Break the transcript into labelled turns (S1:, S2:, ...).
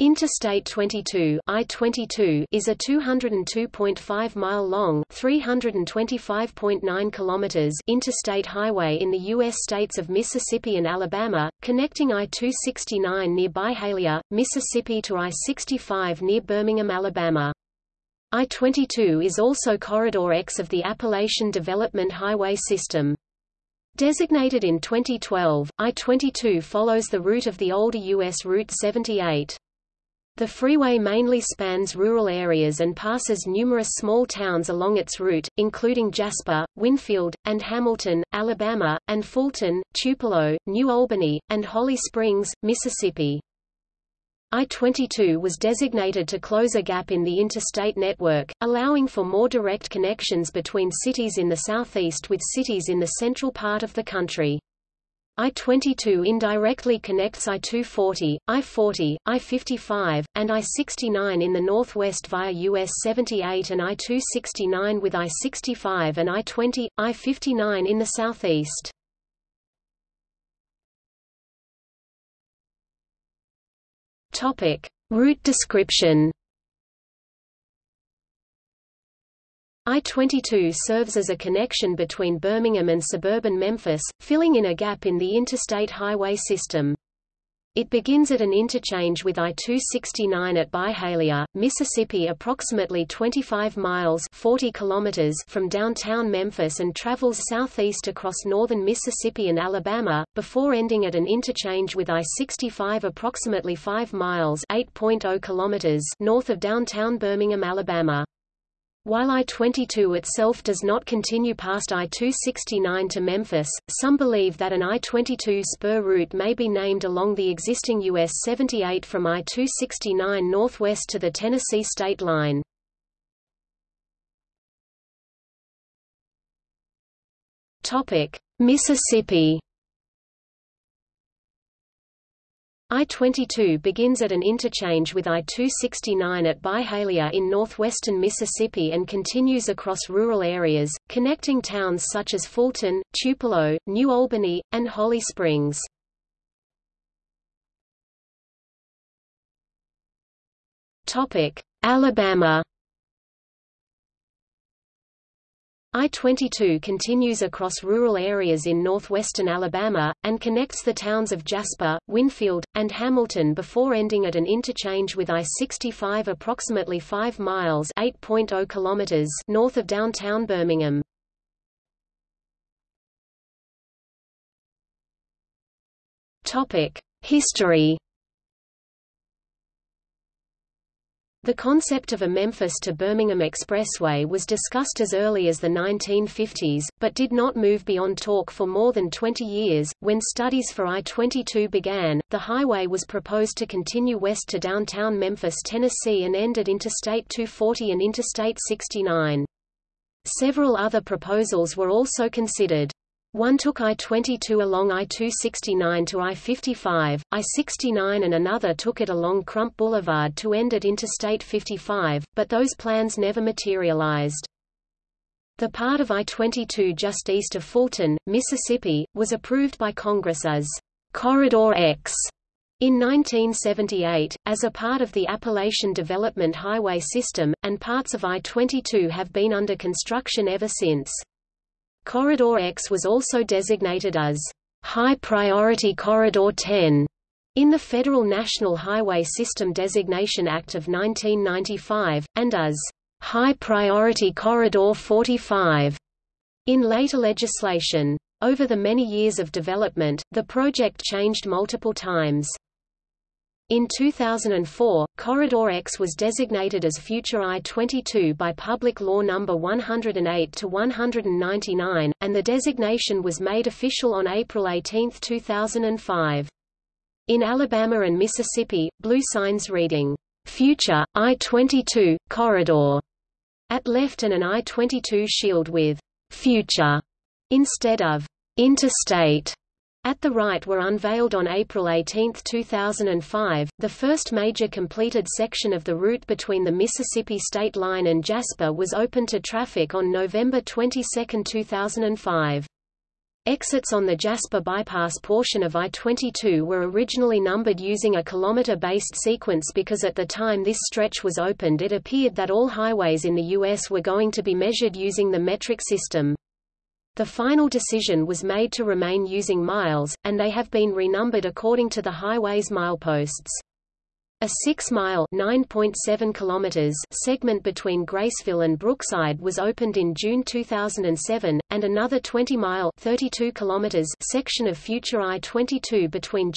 S1: Interstate 22 I-22 is a 202.5-mile long 325.9 kilometers interstate highway in the U.S. states of Mississippi and Alabama, connecting I-269 near Byhalia, Mississippi to I-65 near Birmingham, Alabama. I-22 is also Corridor X of the Appalachian Development Highway System. Designated in 2012, I-22 follows the route of the older U.S. Route 78. The freeway mainly spans rural areas and passes numerous small towns along its route, including Jasper, Winfield, and Hamilton, Alabama, and Fulton, Tupelo, New Albany, and Holly Springs, Mississippi. I-22 was designated to close a gap in the interstate network, allowing for more direct connections between cities in the southeast with cities in the central part of the country. I-22 indirectly connects I-240, I-40, I-55, and I-69 in the northwest via US 78 and I-269 with I-65 and I-20, I-59 in the southeast. Topic: Route description. I-22 serves as a connection between Birmingham and suburban Memphis, filling in a gap in the interstate highway system. It begins at an interchange with I-269 at Byhalia, Mississippi approximately 25 miles 40 kilometers from downtown Memphis and travels southeast across northern Mississippi and Alabama, before ending at an interchange with I-65 approximately 5 miles 8.0 kilometers north of downtown Birmingham, Alabama. While I-22 itself does not continue past I-269 to Memphis, some believe that an I-22 spur route may be named along the existing US 78 from I-269 northwest to the Tennessee state line. Mississippi I-22 begins at an interchange with I-269 at Byhalia in northwestern Mississippi and continues across rural areas, connecting towns such as Fulton, Tupelo, New Albany, and Holly Springs. Alabama I-22 continues across rural areas in northwestern Alabama, and connects the towns of Jasper, Winfield, and Hamilton before ending at an interchange with I-65 approximately 5 miles oh kilometers north of downtown Birmingham. History The concept of a Memphis to Birmingham Expressway was discussed as early as the 1950s, but did not move beyond talk for more than 20 years. When studies for I-22 began, the highway was proposed to continue west to downtown Memphis, Tennessee and end at Interstate 240 and Interstate 69. Several other proposals were also considered. One took I-22 along I-269 to I-55, I-69 and another took it along Crump Boulevard to end at Interstate 55, but those plans never materialized. The part of I-22 just east of Fulton, Mississippi, was approved by Congress as Corridor X in 1978, as a part of the Appalachian Development Highway System, and parts of I-22 have been under construction ever since. Corridor X was also designated as High Priority Corridor 10 in the Federal National Highway System Designation Act of 1995, and as High Priority Corridor 45 in later legislation. Over the many years of development, the project changed multiple times. In 2004, Corridor X was designated as Future I-22 by Public Law No. 108-199, and the designation was made official on April 18, 2005. In Alabama and Mississippi, blue signs reading, Future, I-22, Corridor, at left and an I-22 shield with Future instead of Interstate at the right were unveiled on April 18, 2005. The first major completed section of the route between the Mississippi state line and Jasper was open to traffic on November 22, 2005. Exits on the Jasper bypass portion of I-22 were originally numbered using a kilometer-based sequence because at the time this stretch was opened it appeared that all highways in the U.S. were going to be measured using the metric system. The final decision was made to remain using miles, and they have been renumbered according to the highway's mileposts. A 6-mile segment between Graysville and Brookside was opened in June 2007, and another 20-mile section of future I-22 between